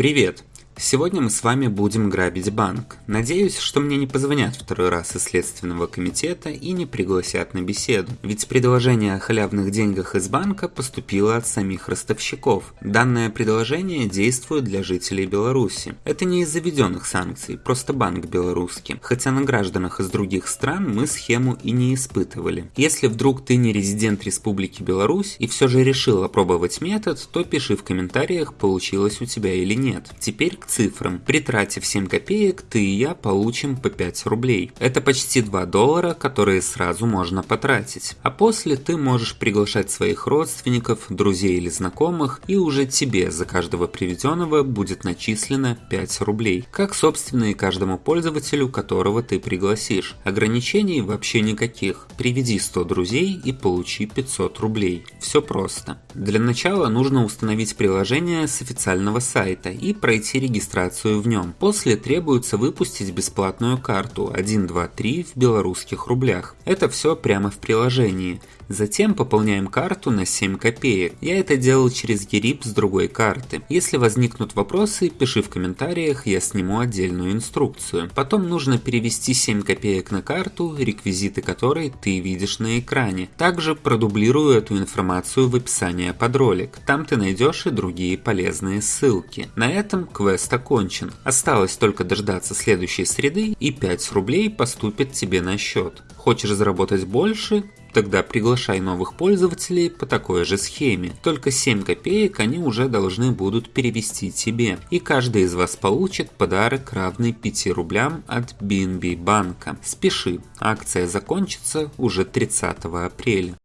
Привет! Сегодня мы с вами будем грабить банк. Надеюсь, что мне не позвонят второй раз из Следственного комитета и не пригласят на беседу. Ведь предложение о халявных деньгах из банка поступило от самих ростовщиков. Данное предложение действует для жителей Беларуси. Это не из заведенных санкций, просто банк белорусский. Хотя на гражданах из других стран мы схему и не испытывали. Если вдруг ты не резидент Республики Беларусь и все же решил опробовать метод, то пиши в комментариях, получилось у тебя или нет. Теперь к цифрам. При трате в 7 копеек ты и я получим по 5 рублей. Это почти 2 доллара, которые сразу можно потратить. А после ты можешь приглашать своих родственников, друзей или знакомых, и уже тебе за каждого приведенного будет начислено 5 рублей. Как собственно и каждому пользователю, которого ты пригласишь. Ограничений вообще никаких. Приведи 100 друзей и получи 500 рублей. Все просто. Для начала нужно установить приложение с официального сайта и пройти регистрацию регистрацию в нем. После требуется выпустить бесплатную карту 123 в белорусских рублях. Это все прямо в приложении. Затем пополняем карту на 7 копеек. Я это делал через ERIP с другой карты. Если возникнут вопросы, пиши в комментариях, я сниму отдельную инструкцию. Потом нужно перевести 7 копеек на карту, реквизиты которой ты видишь на экране. Также продублирую эту информацию в описании под ролик. Там ты найдешь и другие полезные ссылки. На этом квест окончен. Осталось только дождаться следующей среды и 5 рублей поступит тебе на счет. Хочешь заработать больше? Тогда приглашай новых пользователей по такой же схеме. Только 7 копеек они уже должны будут перевести тебе. И каждый из вас получит подарок равный 5 рублям от BNB банка. Спеши, акция закончится уже 30 апреля.